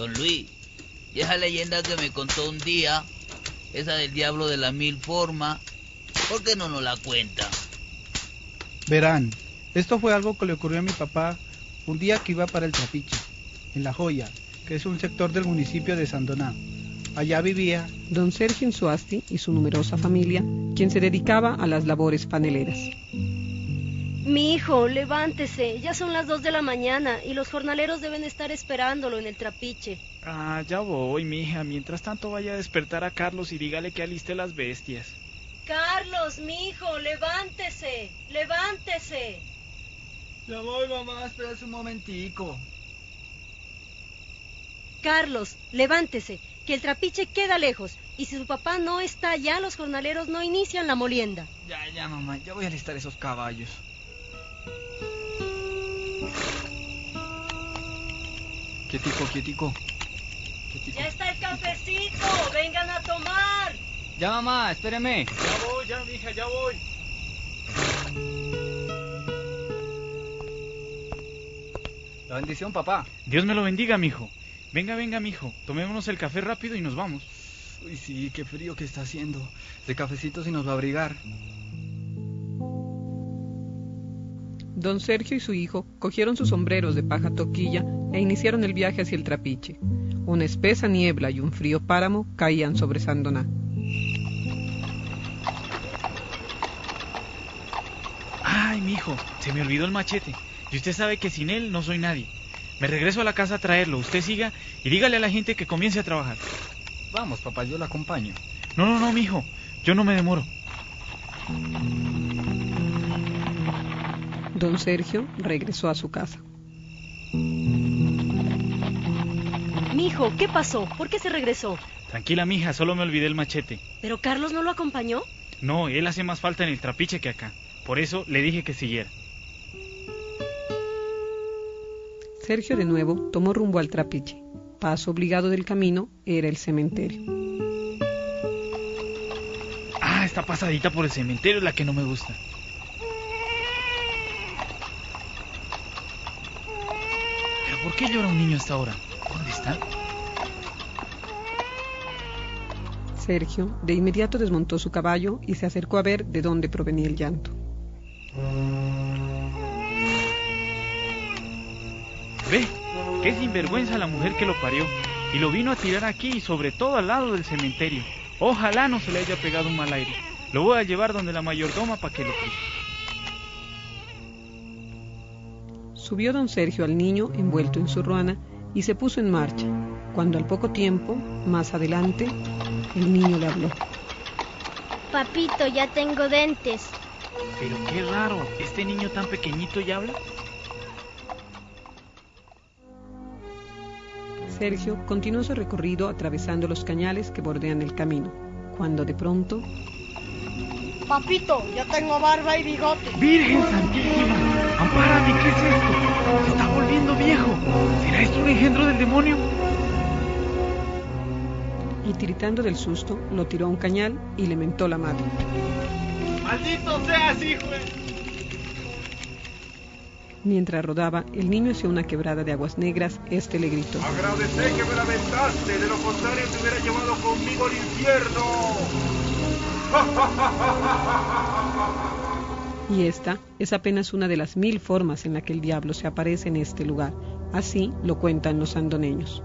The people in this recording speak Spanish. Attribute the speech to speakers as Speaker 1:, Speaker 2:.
Speaker 1: Don Luis, y esa leyenda que me contó un día, esa del diablo de la mil formas, ¿por qué no nos la cuenta?
Speaker 2: Verán, esto fue algo que le ocurrió a mi papá un día que iba para el Trapiche, en La Joya, que es un sector del municipio de Sandoná. Allá vivía
Speaker 3: don Sergio Insuasti y su numerosa familia, quien se dedicaba a las labores paneleras.
Speaker 4: Mi hijo, levántese, ya son las dos de la mañana y los jornaleros deben estar esperándolo en el trapiche.
Speaker 5: Ah, ya voy, mija. Mientras tanto vaya a despertar a Carlos y dígale que aliste las bestias.
Speaker 4: Carlos, mi hijo, levántese, levántese.
Speaker 6: Ya voy, mamá, espérate un momentico.
Speaker 4: Carlos, levántese, que el trapiche queda lejos y si su papá no está allá, los jornaleros no inician la molienda.
Speaker 6: Ya, ya, mamá, ya voy a alistar esos caballos. Quietico, quietico. quietico.
Speaker 4: Ya está el cafecito, vengan a tomar.
Speaker 6: Ya, mamá, espéreme.
Speaker 5: Ya voy, ya, mija, ya voy.
Speaker 6: La bendición, papá.
Speaker 5: Dios me lo bendiga, mijo. Venga, venga, mijo. Tomémonos el café rápido y nos vamos.
Speaker 6: Uy, sí, qué frío que está haciendo. De cafecito sí nos va a abrigar.
Speaker 3: Don Sergio y su hijo cogieron sus sombreros de paja toquilla e iniciaron el viaje hacia el trapiche. Una espesa niebla y un frío páramo caían sobre Sandoná.
Speaker 5: Ay, mijo, se me olvidó el machete. Y usted sabe que sin él no soy nadie. Me regreso a la casa a traerlo. Usted siga y dígale a la gente que comience a trabajar.
Speaker 6: Vamos, papá, yo la acompaño.
Speaker 5: No, no, no, mijo. Yo no me demoro.
Speaker 3: Don Sergio regresó a su casa.
Speaker 4: Mi hijo, ¿qué pasó? ¿Por qué se regresó?
Speaker 5: Tranquila, mija, solo me olvidé el machete.
Speaker 4: ¿Pero Carlos no lo acompañó?
Speaker 5: No, él hace más falta en el trapiche que acá. Por eso le dije que siguiera.
Speaker 3: Sergio de nuevo tomó rumbo al trapiche. Paso obligado del camino era el cementerio.
Speaker 5: Ah, esta pasadita por el cementerio es la que no me gusta. Por qué llora un niño hasta ahora? ¿Dónde está?
Speaker 3: Sergio de inmediato desmontó su caballo y se acercó a ver de dónde provenía el llanto.
Speaker 5: Ve, qué sinvergüenza la mujer que lo parió. Y lo vino a tirar aquí y sobre todo al lado del cementerio. Ojalá no se le haya pegado un mal aire. Lo voy a llevar donde la mayordoma para que lo.
Speaker 3: Subió don Sergio al niño envuelto en su ruana y se puso en marcha, cuando al poco tiempo, más adelante, el niño le habló.
Speaker 7: Papito, ya tengo dentes.
Speaker 5: Pero qué raro, ¿este niño tan pequeñito ya habla?
Speaker 3: Sergio continuó su recorrido atravesando los cañales que bordean el camino, cuando de pronto
Speaker 8: Papito, ya tengo barba y bigote.
Speaker 5: ¡Virgen Santísima! ¡Ampárame! ¿Qué es esto? ¡Se está volviendo viejo! ¿Será esto un engendro del demonio?
Speaker 3: y tiritando del susto, lo tiró a un cañal y le mentó la madre.
Speaker 9: ¡Maldito seas, hijo!
Speaker 3: Mientras rodaba el niño hacia una quebrada de aguas negras, este le gritó.
Speaker 9: Agradecé que me la mentaste, de lo contrario te hubiera llevado conmigo al infierno.
Speaker 3: Y esta es apenas una de las mil formas en la que el diablo se aparece en este lugar. Así lo cuentan los sandoneños.